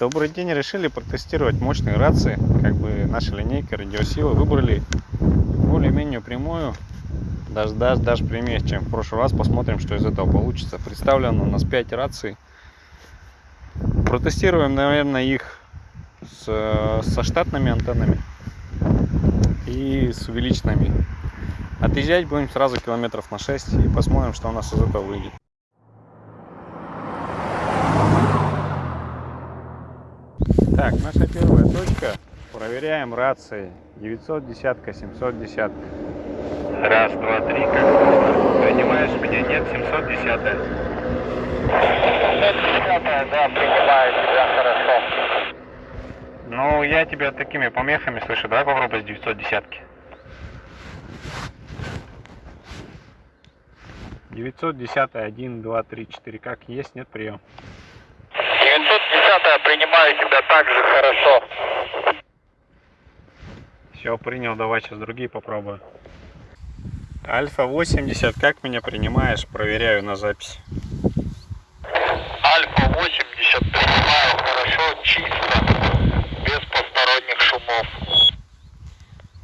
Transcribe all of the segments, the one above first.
Добрый день, решили протестировать мощные рации, как бы наша линейка радиосилы. Выбрали более-менее прямую, даже, даже, даже прямее, чем в прошлый раз. Посмотрим, что из этого получится. Представлено у нас 5 раций. Протестируем, наверное, их с, со штатными антеннами и с увеличенными. Отъезжать будем сразу километров на 6 и посмотрим, что у нас из этого выйдет. Так, наша первая точка. Проверяем рации. 910, 710. Раз, два, три, как Принимаешь меня? Нет, 710. 710, да, принимаю тебя хорошо. Ну, я тебя такими помехами слышу. Давай попробуй с 910. 910, 1, 2, 3, 4. Как есть, нет, прием. Принято, принимаю тебя так же хорошо. Все, принял, давай сейчас другие попробую. Альфа-80, как меня принимаешь? Проверяю на запись. Альфа-80, принимаю хорошо, чисто, без посторонних шумов.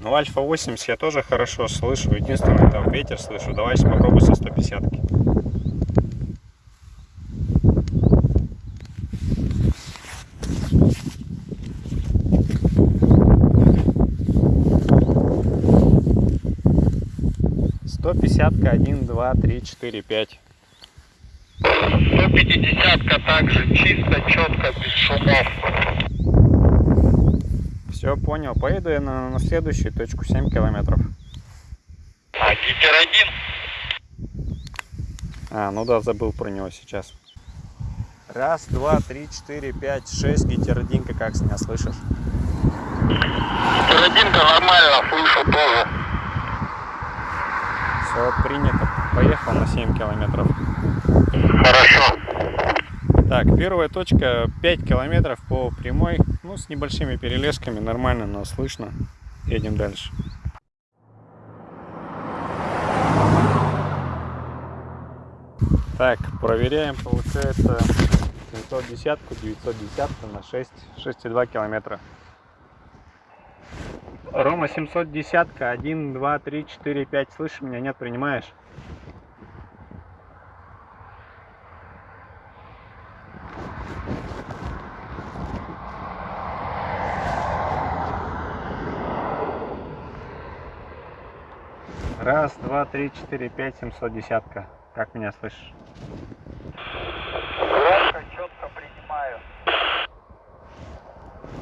Ну, Альфа-80 я тоже хорошо слышу, единственное, там ветер слышу. Давай сейчас попробую со 150-ки. пятка один два три четыре пять 5. 150-ка также, чисто, четко, без шумов. Все, понял. Поеду я на, на следующую точку, 7 километров. А Гипер один? А, ну да, забыл про него сейчас. Раз, два, три, четыре, пять, шесть, гетеродинка, как с меня слышишь? Гетеродинка нормально, слышу тоже. Все принято. Поехал на 7 километров. Хорошо. Так, первая точка 5 километров по прямой. Ну, с небольшими перелесками. Нормально нас слышно. Едем дальше. Так, проверяем, получается 710, 910 на 6, 6,2 километра. Рома 710, 1, 2, 3, 4, 5. Слышишь меня? Нет, принимаешь? Раз, два, три, четыре, пять, семьсот десятка. Как меня слышишь? Громко, четко принимаю.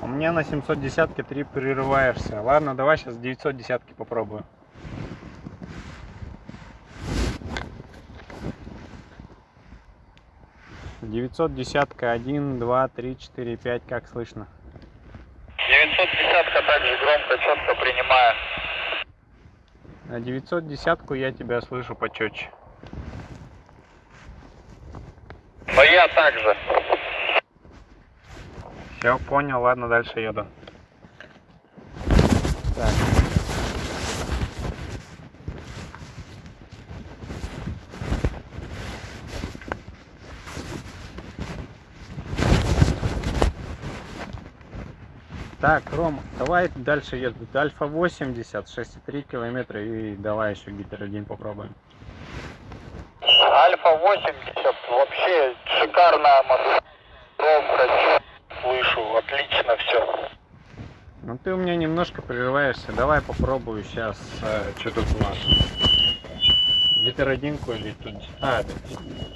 У меня на 710 три прерываешься. Ладно, давай сейчас 910 попробую. Девятьсот десятка, один, два, три, четыре, пять, как слышно? 910 также громко, четко принимаю. На 910 я тебя слышу почетче. Но я также. Все, понял, ладно, дальше еду. Так. Так, Ром, давай дальше едут. Альфа 80, 6,3 километра и давай еще гитер один попробуем. Альфа 80 вообще шикарная модель. Отлично все. Ну ты у меня немножко прерываешься. Давай попробую сейчас. Э, что тут у нас? Гитеродинку или тут? А,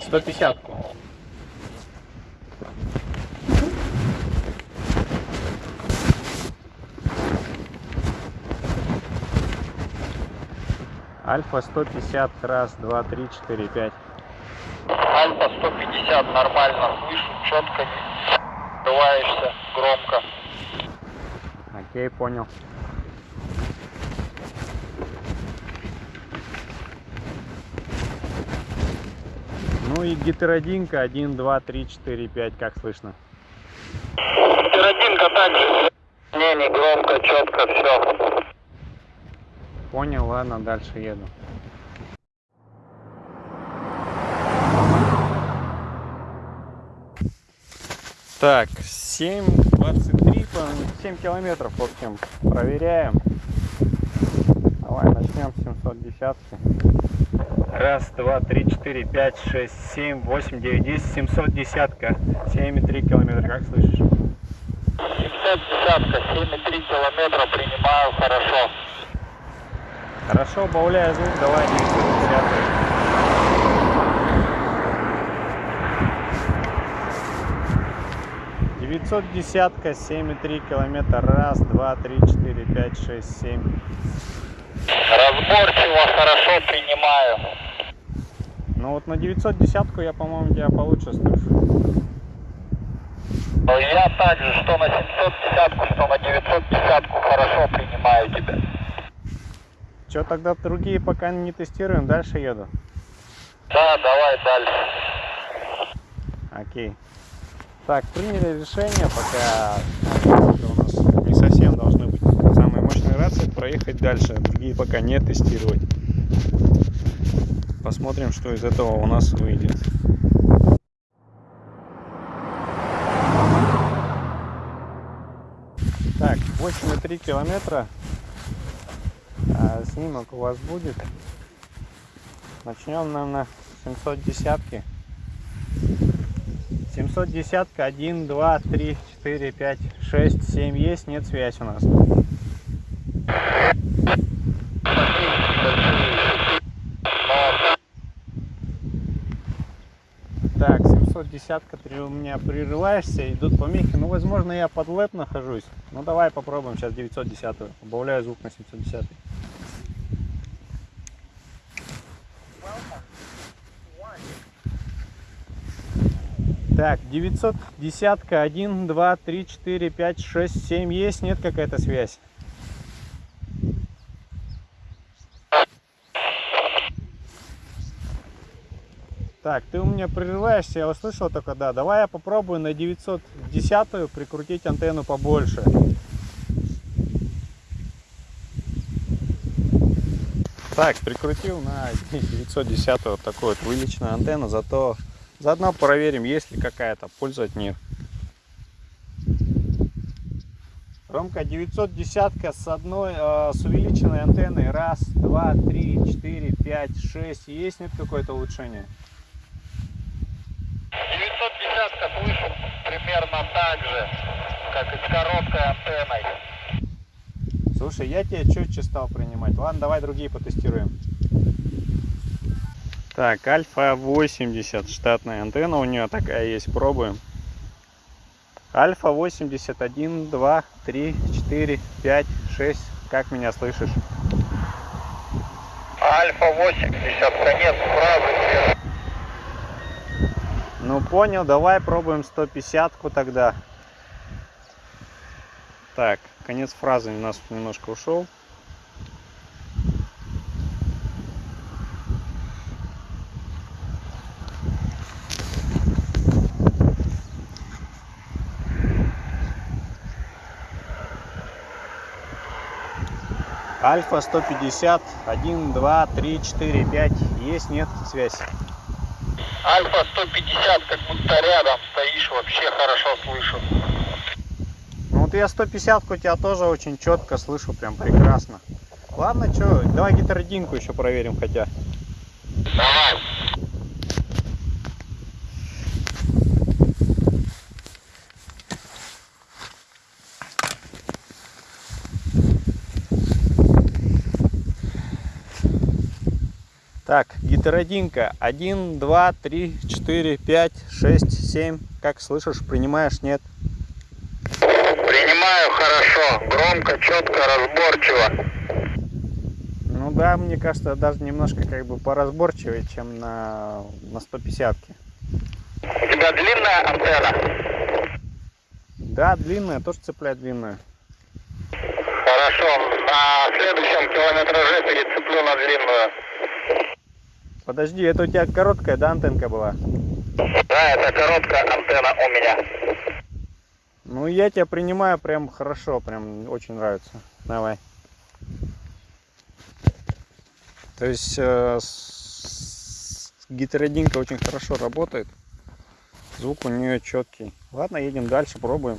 150-ку. Альфа 150, раз, два, три, четыре, пять. Альфа 150 нормально, слышу четко, не открываешься громко. Окей, понял. Ну и гитеродинка 1, 2, 3, 4, 5, как слышно? Гитеродинка также. Не, не громко, четко, все. Понял, ладно, дальше еду. Так, 7.23, 7 километров, в общем, проверяем. Давай начнем с 710. Раз, два, три, четыре, пять, шесть, семь, восемь, девять, десять, семьсот десятка, семь и три километра, как слышишь? Семьсот десятка, семь и три километра, принимаю, хорошо. Хорошо, убавляю звук, давай девятьсот десятка. 910-ка, 7,3 километра. Раз, два, три, четыре, пять, шесть, семь. Разборчиво, хорошо, принимаю. Ну вот на 910-ку я, по-моему, тебя получше слышу. Я также, что на 710-ку, что на 910-ку хорошо принимаю тебя. Че, тогда другие пока не тестируем, дальше еду? Да, давай дальше. Окей. Так, приняли решение, пока у нас не совсем должны быть самые мощные рации, проехать дальше, другие пока не тестировать. Посмотрим, что из этого у нас выйдет. Так, 8,3 километра. А, снимок у вас будет. Начнем, наверное, с 710 -ки. 710 1, 2, 3, 4, 5, 6, 7 есть, нет связь у нас. Так, 710 ты у меня прерываешься, идут помехи. Ну, возможно, я под лэп нахожусь. Ну, давай попробуем сейчас 910. Убавляю звук на 710. Так, 910 1, 2, 3, 4, 5, 6, 7 есть, нет какая-то связь? Так, ты у меня прерываешься, я услышал только да. Давай я попробую на 910 прикрутить антенну побольше. Так, прикрутил на 910 вот такую вот вылеченную антенну, зато заодно проверим, есть ли какая-то польза от нее. Ромка 910 с одной, э, с увеличенной антенной. Раз, два, три, четыре, пять, шесть. Есть нет какое-то улучшение? 910 слышу примерно так же, как и с короткой антенной. Слушай, я тебя четче стал принимать. Ладно, давай другие потестируем. Так, Альфа 80, штатная антенна у нее такая есть, пробуем. Альфа 81, 2, 3, 4, 5, 6. Как меня слышишь? Альфа 80, конец фразы. Ну понял, давай пробуем 150 тогда. Так, конец фразы у нас немножко ушел. Альфа 150, 1, 2, 3, 4, 5. Есть, нет, связь. Альфа 150, как будто рядом стоишь, вообще хорошо слышу. Ну вот я 150 у тебя тоже очень четко слышу, прям прекрасно. Ладно, что, давай гетеродинку еще проверим хотя. Давай. Так, гетеродинка. 1, 2, 3, 4, 5, 6, 7. Как слышишь, принимаешь, нет? Принимаю хорошо, громко, четко, разборчиво. Ну да, мне кажется, даже немножко как бы поразборчивее, чем на, на 150 -ке. У тебя длинная антенна? Да, длинная, тоже цепляет длинную. Хорошо, на следующем километраже перецеплю на длинную. Подожди, это у тебя короткая, да, антенка была? Да, это короткая антенна у меня. Ну, я тебя принимаю прям хорошо, прям очень нравится. Давай. То есть э, с- с- гетеродинка очень хорошо работает. Звук у нее четкий. Ладно, едем дальше, пробуем.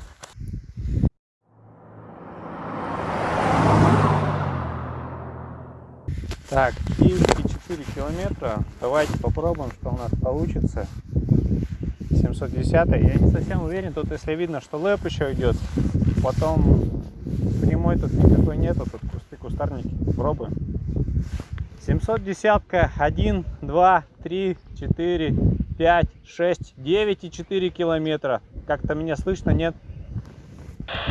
Так, Киевский 4 километра. Давайте попробуем, что у нас получится. 710 Я не совсем уверен, тут если видно, что лэп еще идет. Потом прямой тут никакой нету, тут кусты, кустарники. Пробуем. 710 1, 2, 3, 4, 5, 6, 9 и 4 километра. Как-то меня слышно, нет?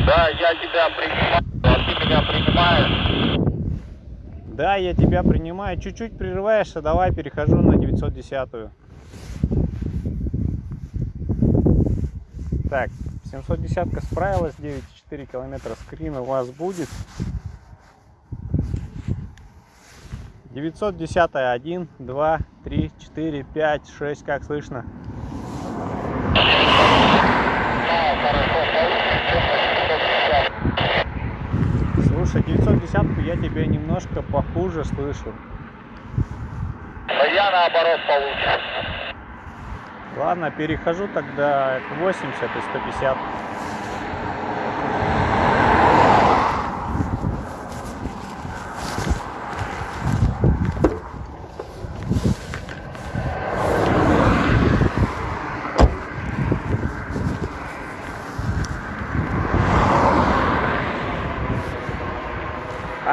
Да, я тебя принимаю, а ты меня принимаешь. Да, я тебя принимаю. Чуть-чуть прерываешься, давай перехожу на 910 -ю. Так, 710 справилась, 9,4 километра скрин у вас будет. 910 1, 2, 3, 4, 5, 6, как слышно? 510 я тебя немножко похуже слышу. Я наоборот получше. Ладно, перехожу тогда к 80 и 150.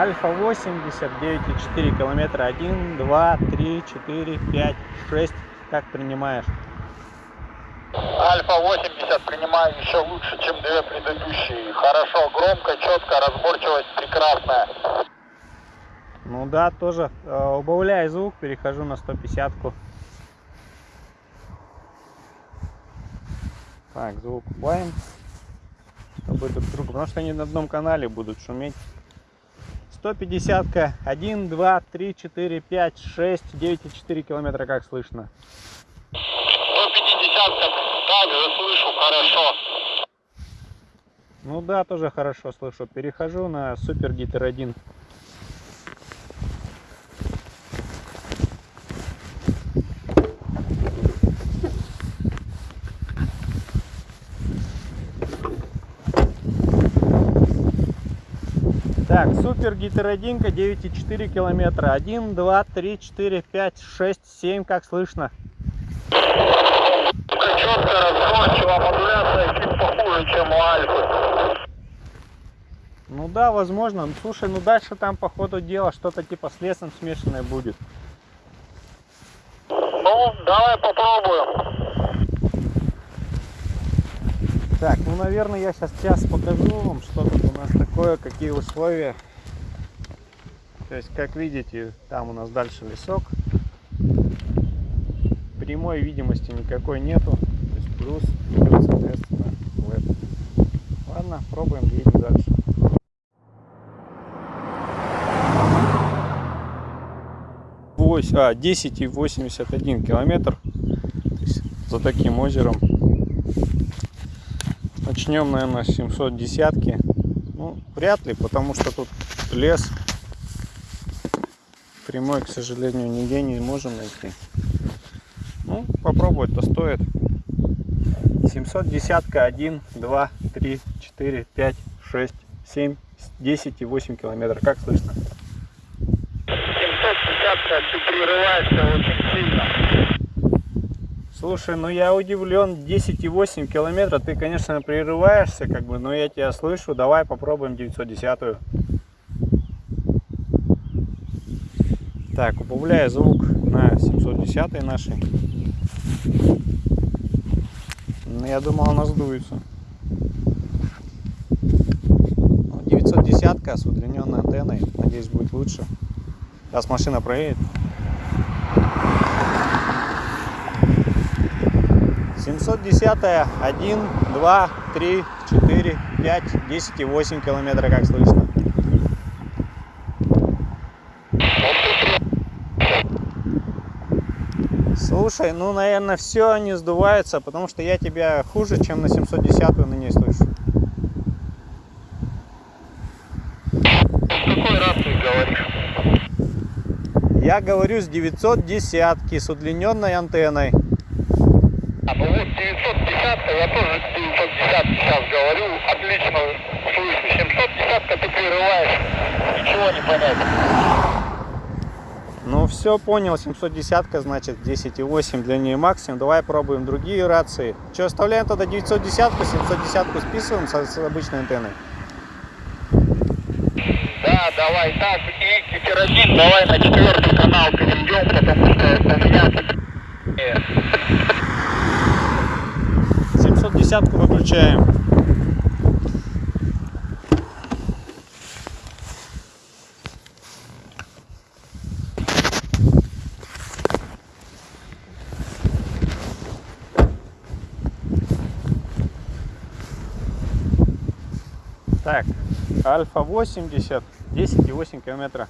Альфа 80, 9,4 километра, 1, 2, 3, 4, 5, 6. Как принимаешь? Альфа 80 принимаю еще лучше, чем две предыдущие. Хорошо, громко, четко, разборчивость прекрасная. Ну да, тоже э, убавляю звук, перехожу на 150 -ку. Так, звук убавим. Чтобы друг другу, потому что они на одном канале будут шуметь. 150 -ка. 1, 2, 3, 4, 5, 6, 9,4 километра, как слышно. 150 также слышу хорошо. Ну да, тоже хорошо слышу. Перехожу на Супер Гитер 1. Так, Супер 1, 9,4 километра. 1, 2, 3, 4, 5, 6, 7, как слышно? Четко, разборчиво, модуляция чуть похуже, чем у Альфы. Ну да, возможно. Ну, слушай, ну дальше там по ходу дела что-то типа с лесом смешанное будет. Ну, давай попробуем. Так, ну наверное я сейчас час покажу вам, что тут у нас такое, какие условия. То есть, как видите, там у нас дальше лесок. Прямой видимости никакой нету. То есть плюс, плюс, соответственно, веб. Ладно, пробуем, едем дальше. А, 10,81 километр. То есть, за таким озером. Начнем, наверное, с 710 Ну, вряд ли, потому что тут лес. Прямой, к сожалению, нигде не можем найти. Ну, попробовать-то стоит. 710 1, 2, 3, 4, 5, 6, 7, 10 и 8 километров. Как слышно? 750 ты прерываешься очень сильно. Слушай, ну я удивлен, 10,8 километра, ты, конечно, прерываешься, как бы, но я тебя слышу, давай попробуем 910 -ю. Так, убавляю звук на 710 нашей. Ну, я думал, она сдуется. Ну, 910 с удлиненной антенной, надеюсь, будет лучше. Сейчас машина проедет. 710 1, 2, 3, 4, 5, 10 и 8 километра, как слышно. Слушай, ну, наверное, все не сдувается, потому что я тебя хуже, чем на 710 на ней слышу. Какой раз ты говоришь? Я говорю с 910 с удлиненной антенной. А, ну вот 910 я тоже 910 сейчас говорю, отлично слышу. 710 ты прерываешь, ничего не понять. Ну все, понял, 710 значит 10,8 для нее максимум. Давай пробуем другие рации. Что, оставляем тогда 910, 710 списываем с, с обычной антенной? Да, давай так. И Китеродин, давай на четвертый канал перейдем, потому что у меня... Э, 710 выключаем. Так, Альфа 80, 10,8 километра.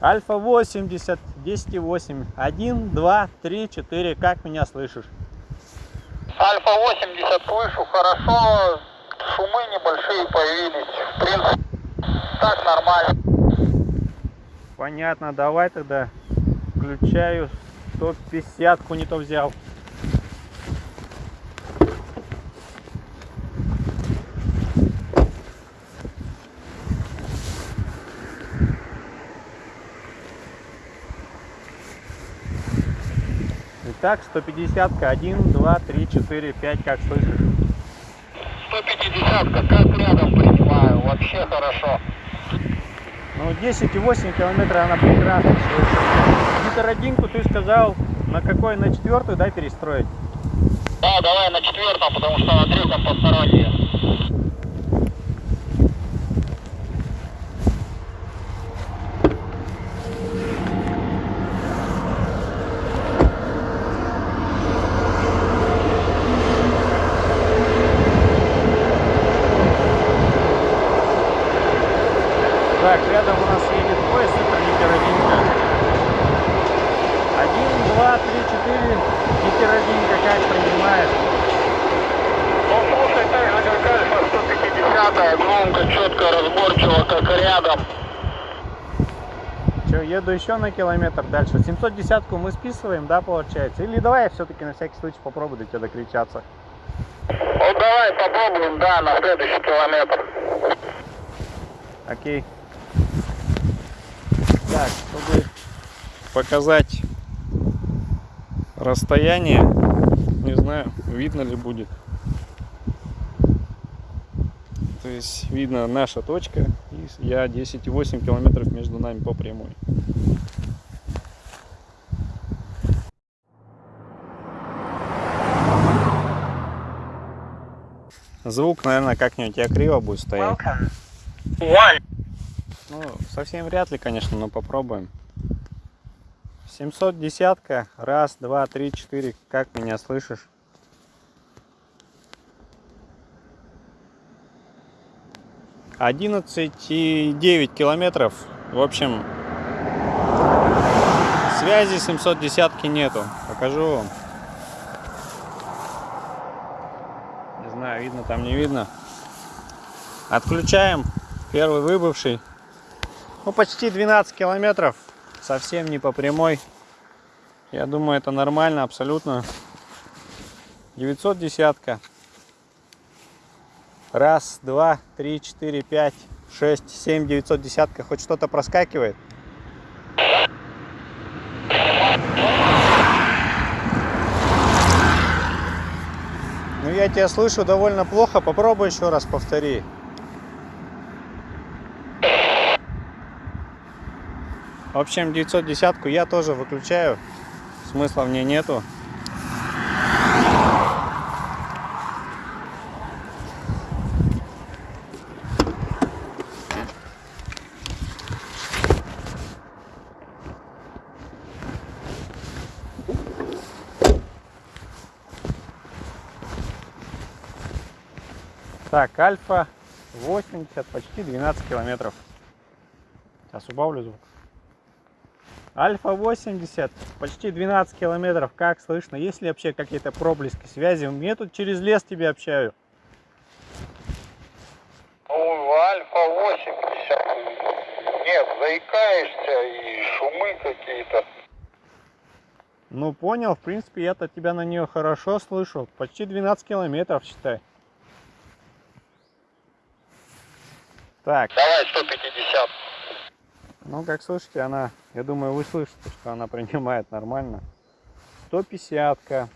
Альфа 80, 10,8. 1, 2, 3, 4. Как меня слышишь? Альфа 80 слышу хорошо, шумы небольшие появились. В принципе, так нормально. Понятно, давай тогда включаю 150 не то взял. Итак, 150 1, 2, 3, 4, 5, как слышишь? 150 как рядом принимаю, вообще хорошо. Ну, 10,8 километра она прекрасно слышит. Гитародинку ты сказал, на какой? На четвертую, да, перестроить? Да, давай на четвертом, потому что на третьем посторонние. Так, рядом у нас едет поезд, это гетеродинка. Один, два, три, четыре. Гетеродинка как принимает? Ну, слушай, так же, как Альфа 150, громко, четко, разборчиво, как рядом. Че, еду еще на километр дальше. 710 мы списываем, да, получается? Или давай я все-таки на всякий случай попробую до тебя докричаться. Вот давай попробуем, да, на следующий километр. Окей. Так, чтобы показать расстояние, не знаю, видно ли будет. То есть видно наша точка, и я 10,8 километров между нами по прямой. Звук, наверное, как-нибудь я криво будет стоять. Ну, совсем вряд ли, конечно, но попробуем. 710 Раз, два, три, четыре. Как меня слышишь? Одиннадцать и девять километров. В общем, связи 710 нету. Покажу вам. Не знаю, видно там, не видно. Отключаем. Первый выбывший. Ну, почти 12 километров. Совсем не по прямой. Я думаю, это нормально абсолютно. 910 Раз, два, три, четыре, пять, шесть, семь, 910 Хоть что-то проскакивает? Ну, я тебя слышу довольно плохо. Попробуй еще раз повтори. В общем, 910 я тоже выключаю. Смысла в ней нету. Так, Альфа 80, почти 12 километров. Сейчас убавлю звук. Альфа 80, почти 12 километров. Как слышно? Есть ли вообще какие-то проблески связи? Я тут через лес тебе общаю. Ну, Альфа 80. Нет, заикаешься и шумы какие-то. Ну понял, в принципе, я-то тебя на нее хорошо слышу. Почти 12 километров, считай. Так, Давай 150. ну как слышите, она, я думаю, вы слышите, что она принимает нормально. 150-ка.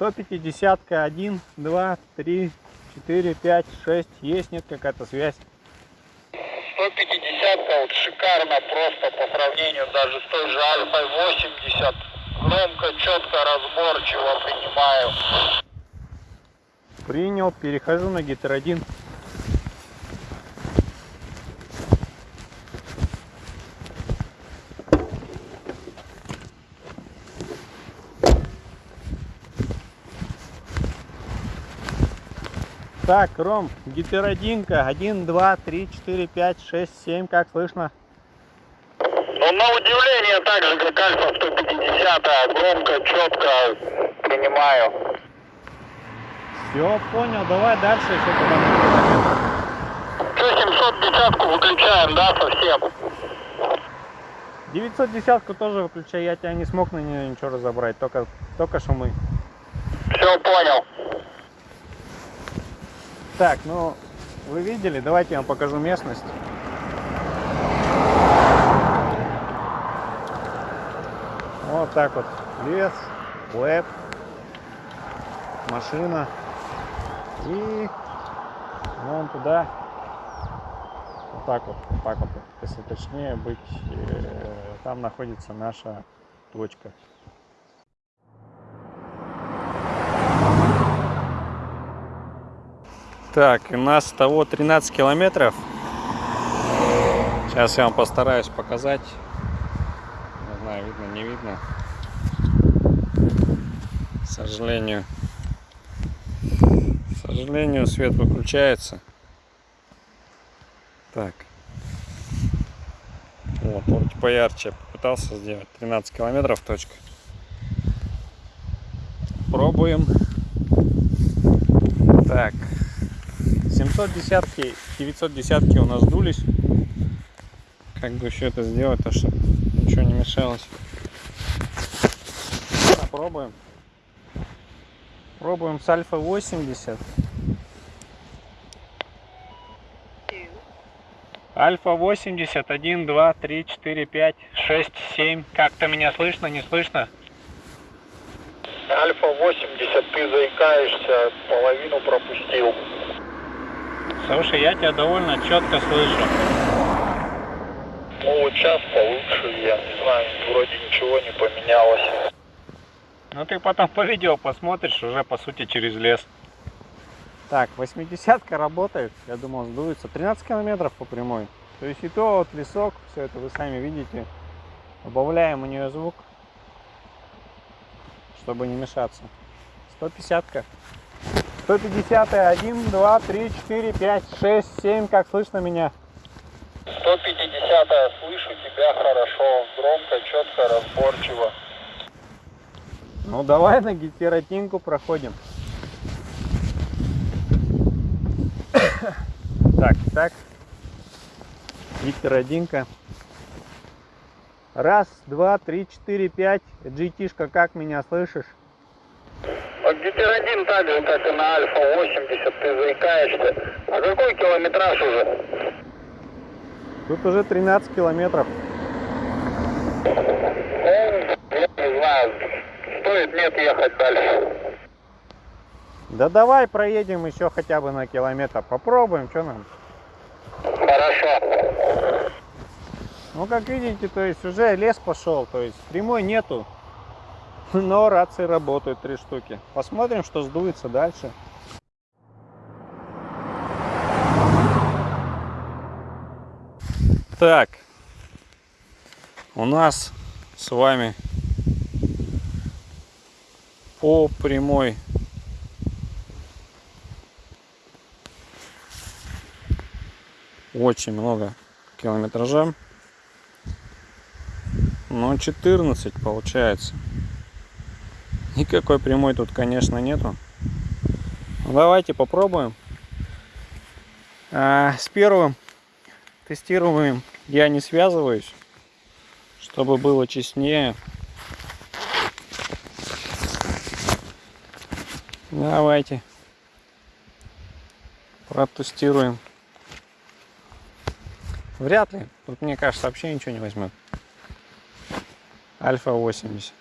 150-ка, 1, 2, 3, 4, 5, 6. Есть, нет какая-то связь. 150 вот шикарно просто по сравнению даже с той же Альфой 80. Громко, четко, разборчиво принимаю. Принял, перехожу на 1. Так, Ром, гиперодинка. 1, 2, 3, 4, 5, 6, 7. Как слышно? Ну, на удивление, так же, как Альфа 150, громко, четко принимаю. Все, понял. Давай дальше еще куда-нибудь. Что, 710 выключаем, да, совсем? 910 тоже выключай. Я тебя не смог на нее ничего разобрать. Только, только шумы. Все, понял. Так, ну, вы видели, давайте я вам покажу местность. Вот так вот, лес, лэп, машина и вон туда, вот так вот, вот так вот, если точнее быть, э, там находится наша точка. Так, у нас того 13 километров. Сейчас я вам постараюсь показать. Не знаю, видно, не видно. К сожалению. Сожалению, свет выключается. Так. Вот, вот поярче я попытался сделать. 13 километров точка. Пробуем. Так, 710 910 у нас сдулись. Как бы все это сделать, то чтобы ничего не мешалось. Попробуем. Пробуем с альфа 80. Альфа 80, 1, 2, 3, 4, 5, 6, 7. Как-то меня слышно, не слышно? Альфа 80, ты заикаешься, половину пропустил. Слушай, я тебя довольно четко слышу. Ну вот сейчас получше, я не знаю, вроде ничего не поменялось. Ну ты потом по видео посмотришь уже по сути через лес. Так, 80 работает, я думал сдуется. 13 километров по прямой. То есть и то вот лесок, все это вы сами видите. Убавляем у нее звук, чтобы не мешаться. 150 -ка. 150 1, 2, 3, 4, 5, 6, 7. Как слышно меня? 150 слышу тебя хорошо, громко, четко, разборчиво. Ну давай на гетеротинку проходим. Так, так. Гетеродинка. Раз, два, три, четыре, пять. GT-шка, как меня слышишь? Вот гиперодин так же, как и на Альфа 80, ты заикаешься. А какой километраж уже? Тут уже 13 километров. Ну, я не знаю, стоит нет ехать дальше. Да давай проедем еще хотя бы на километр. Попробуем, что нам? Хорошо. Ну, как видите, то есть уже лес пошел, то есть прямой нету. Но рации работают три штуки. Посмотрим, что сдуется дальше. Так, у нас с вами по прямой очень много километража. Но 14 получается. Никакой прямой тут, конечно, нету. Ну, давайте попробуем. А, с первым тестируем я не связываюсь, Чтобы было честнее. Давайте. Протестируем. Вряд ли. Тут, мне кажется, вообще ничего не возьмет. Альфа 80.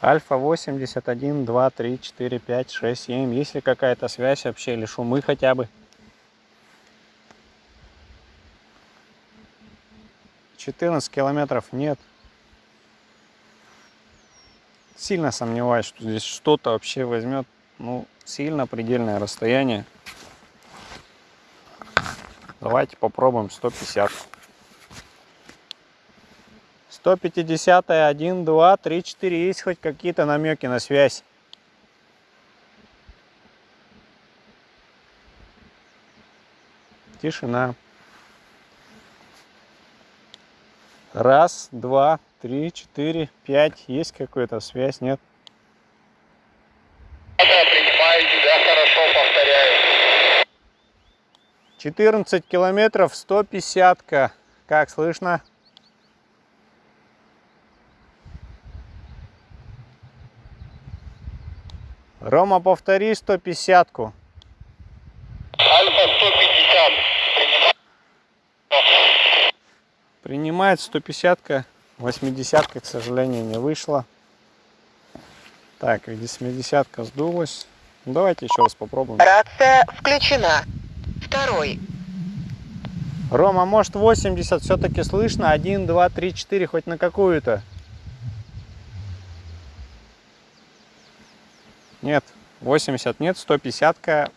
Альфа 81, 2, 3, 4, 5, 6, 7. Есть ли какая-то связь вообще или шумы хотя бы? 14 километров нет. Сильно сомневаюсь, что здесь что-то вообще возьмет. Ну, сильно предельное расстояние. Давайте попробуем 150. 150, 1, 2, 3, 4. Есть хоть какие-то намеки на связь? Тишина. Раз, два, три, четыре, пять. Есть какая-то связь? Нет? Да, принимаю тебя, хорошо, повторяю. 14 километров, 150 -ка. Как слышно? Рома, повтори 150 -ку. Альфа 150. Принимаю. Принимает 150 -ка. 80 к сожалению, не вышла. Так, 70 сдулась. Ну, давайте еще раз попробуем. Рация включена. Второй. Рома, может 80 все-таки слышно? 1, 2, 3, 4, хоть на какую-то. Нет, 80 нет, 150-ка.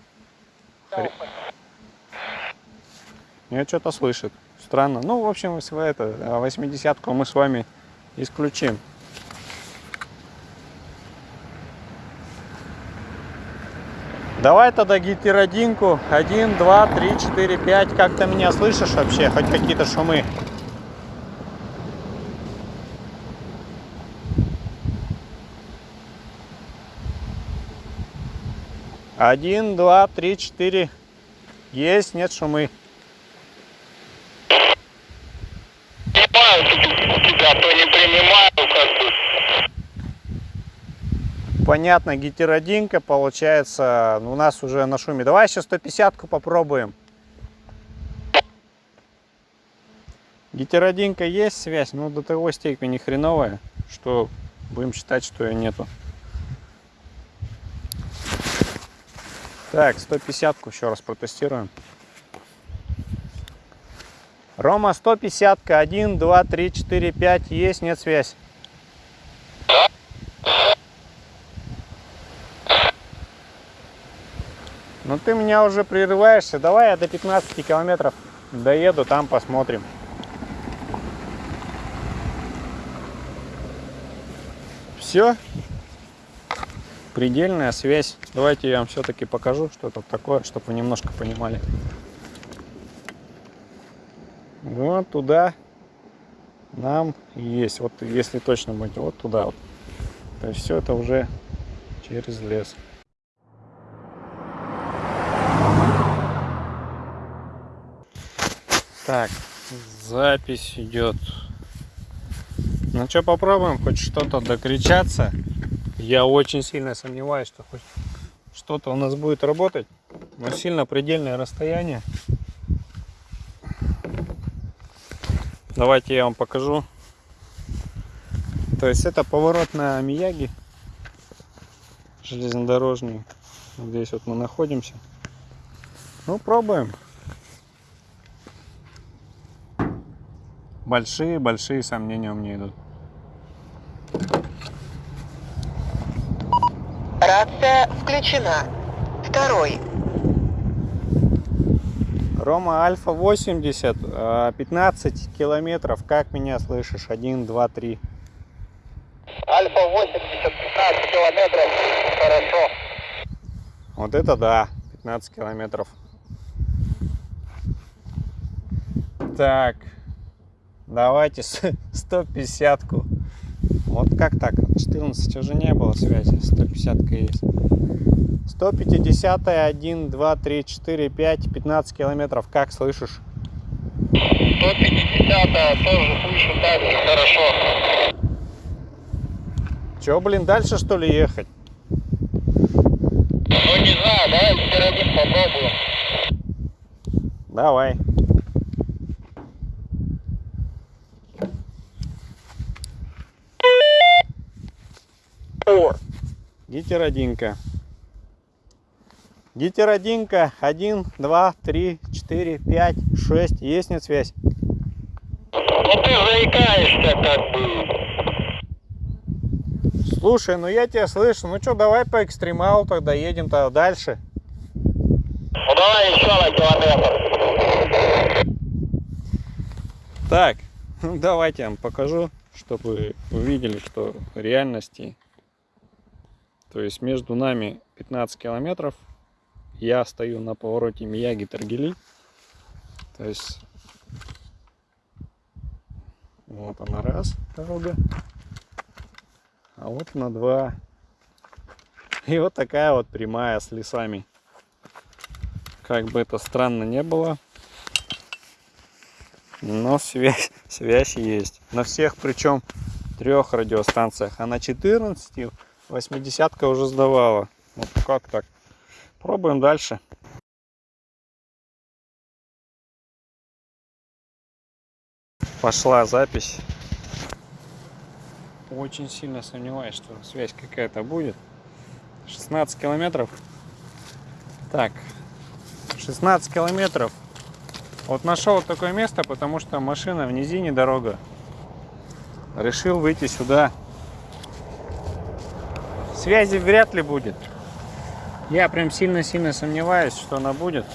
Нет, что-то слышит. Странно. Ну, в общем, это, 80-ку мы с вами исключим. Давай тогда гетеродинку. 1, 2, 3, 4, 5. Как ты меня слышишь вообще? Хоть какие-то шумы? Один, два, три, четыре. Есть, нет шумы. Принимаю тебя, то не принимаю, как бы. Понятно, гетеродинка получается ну, у нас уже на шуме. Давай еще 150-ку попробуем. Гетеродинка есть связь, но до того степени хреновая, что будем считать, что ее нету. Так, 150-ку еще раз протестируем. Рома, 150-ка. 1, 2, 3, 4, 5. Есть, нет связь. Ну ты меня уже прерываешься. Давай я до 15 километров доеду, там посмотрим. Все. Предельная связь. Давайте я вам все-таки покажу, что это такое, чтобы вы немножко понимали. Вот туда нам есть. Вот если точно быть, вот туда вот. То есть все это уже через лес. Так, запись идет. Ну что, попробуем хоть что-то докричаться. Я очень сильно сомневаюсь, что хоть что-то у нас будет работать. Но сильно предельное расстояние. Давайте я вам покажу. То есть это поворот на Мияги железнодорожный. Здесь вот мы находимся. Ну, пробуем. Большие-большие сомнения у меня идут. Рация включена. Второй. Рома Альфа 80, э, 15 километров. Как меня слышишь? 1, 2, 3. Альфа 80, 15 километров. Хорошо. Вот это да, 15 километров. Так, давайте 150-ку. Вот как так? 14 уже не было связи, 150 есть. 150 1, 2, 3, 4, 5, 15 километров. Как слышишь? 150 тоже слышу так же хорошо. Че, блин, дальше что ли ехать? Ну не знаю, давай теперь один попробуем. Давай. Гетеродинка. Гетеродинка. Один, два, три, четыре, пять, шесть. Есть нет связь? Ну ты заикаешься как бы. Слушай, ну я тебя слышу. Ну что, давай по экстремалу тогда едем тогда дальше. Ну давай еще на километр. Так, ну, давайте я вам покажу, чтобы вы увидели, что в реальности, то есть между нами 15 километров, я стою на повороте Мияги-Таргили, то есть вот она раз дорога, а вот она два, и вот такая вот прямая с лесами. Как бы это странно не было, но связь, связь есть. На всех, причем трех радиостанциях. А на 14 80 уже сдавала. Вот как так. Пробуем дальше. Пошла запись. Очень сильно сомневаюсь, что связь какая-то будет. 16 километров. Так, 16 километров вот нашел такое место, потому что машина в низине дорога. Решил выйти сюда. Связи вряд ли будет. Я прям сильно-сильно сомневаюсь, что она будет.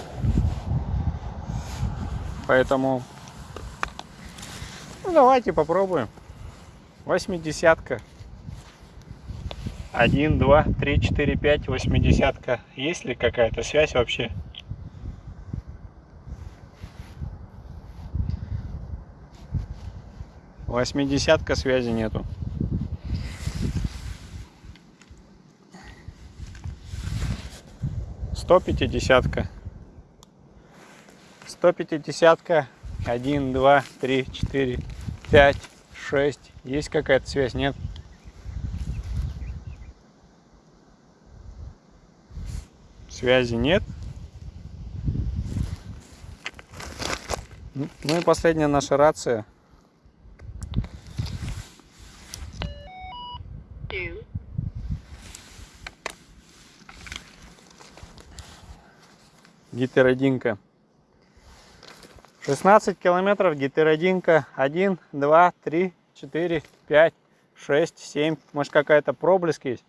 Поэтому ну, давайте попробуем. Восьмидесятка. Один, два, три, четыре, пять, восьмидесятка. Есть ли какая-то связь вообще? Восьмидесятка связи нету. Сто пятидесятка. Сто пятидесятка. Один, два, три, четыре, пять, шесть. Есть какая-то связь? Нет. Связи нет. Ну и последняя наша рация. Гетеродинка. 16 километров гетеродинка. 1, 2, 3, 4, 5, 6, 7. Может какая-то проблеск есть?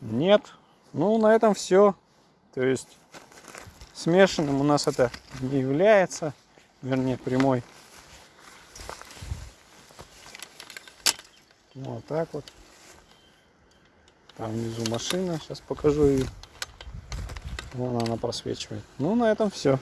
Нет. Ну, на этом все. То есть смешанным у нас это не является. Вернее, прямой. Вот так вот. Там внизу машина, сейчас покажу ее. Вон она просвечивает. Ну, на этом все.